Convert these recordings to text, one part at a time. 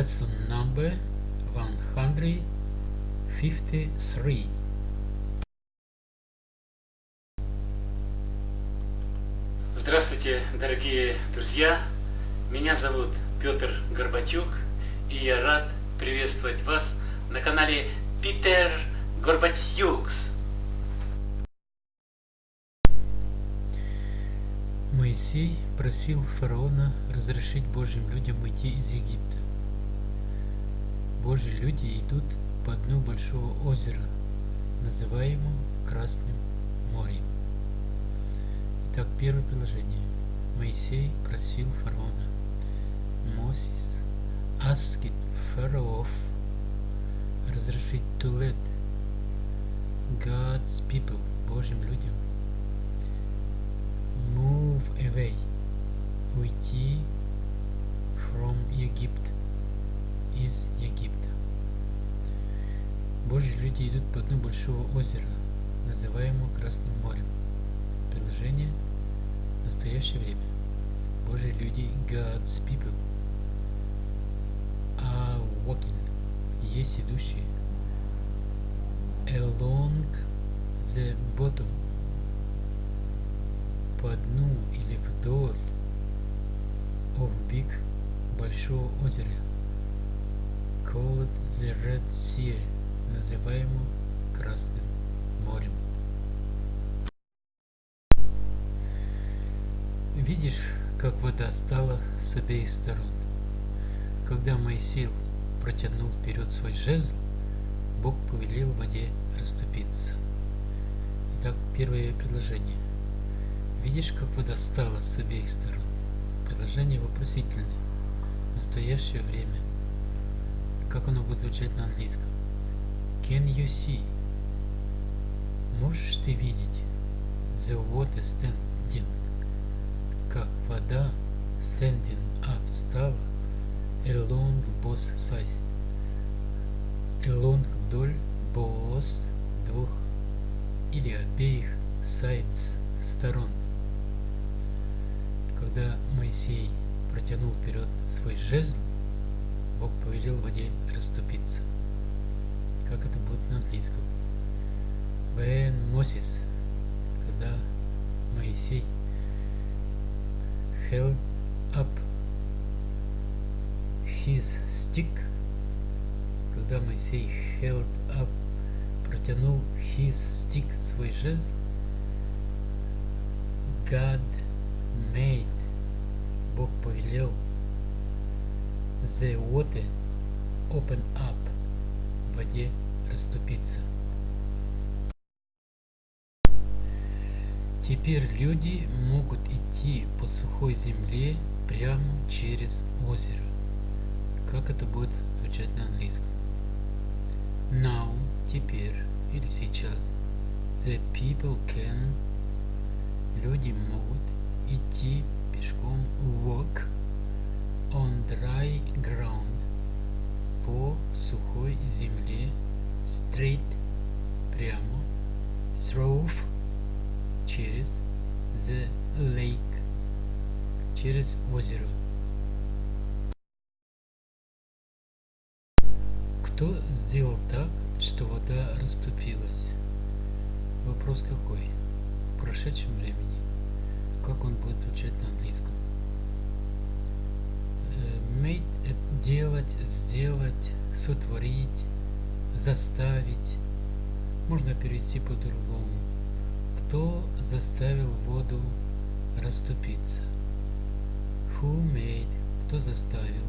Lesson number 153. Здравствуйте, дорогие друзья! Меня зовут Петр Горбатюк, и я рад приветствовать вас на канале Питер Горбатюкс. Моисей просил фараона разрешить Божьим людям уйти из Египта. Божьи люди идут по дну большого озера, называемого Красным морем. Итак, первое предложение. Моисей просил фараона. Moses asked Pharaoh разрешить let God's people, Божьим людям, move away, уйти from Egypt, из Египта. Божьи люди идут по дну большого озера, называемого Красным морем. Предложение – настоящее время. Божьи люди, God's people, are walking, есть идущие, along the bottom, по дну или вдоль of big большого озера, called the Red Sea, называемого Красным морем. Видишь, как вода стала с обеих сторон. Когда Моисей протянул вперед свой жезл, Бог повелел воде расступиться. Итак, первое предложение. Видишь, как вода стала с обеих сторон? Предложение вопросительное. Настоящее время. Как оно будет звучать на английском? Can you see? Можешь ты видеть? The water standing как вода standing up стала along both sides along вдоль both двух или обеих sides сторон когда Моисей протянул вперед свой жезл Бог повелел воде расступиться как это будет на английском. When Moses когда Моисей held up his stick, когда Моисей held up, протянул his stick, свой жезл, God made, Бог повелел, the water open up, в воде расступиться. Теперь люди могут идти по сухой земле прямо через озеро. Как это будет звучать на английском? Now, теперь или сейчас. The people can. Люди могут идти пешком walk on dry ground по сухой земле straight прямо through через the lake, через озеро. Кто сделал так, что вода расступилась? Вопрос какой? В прошедшем времени. Как он будет звучать на английском? Э, made – делать, сделать, сотворить, заставить. Можно перевести по-другому кто заставил воду расступиться? Who made? Кто заставил?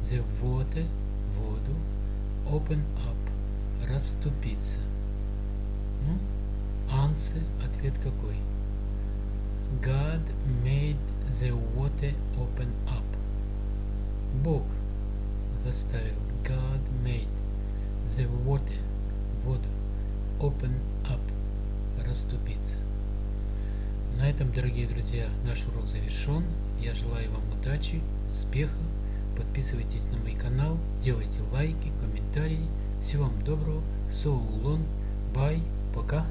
The water, воду, open up, расступиться. Ну, answer, ответ какой? God made the water open up. Бог заставил. God made the water, воду, open up расступиться. На этом, дорогие друзья, наш урок завершен. Я желаю вам удачи, успеха. Подписывайтесь на мой канал, делайте лайки, комментарии. Всего вам доброго. So long. Bye. Пока.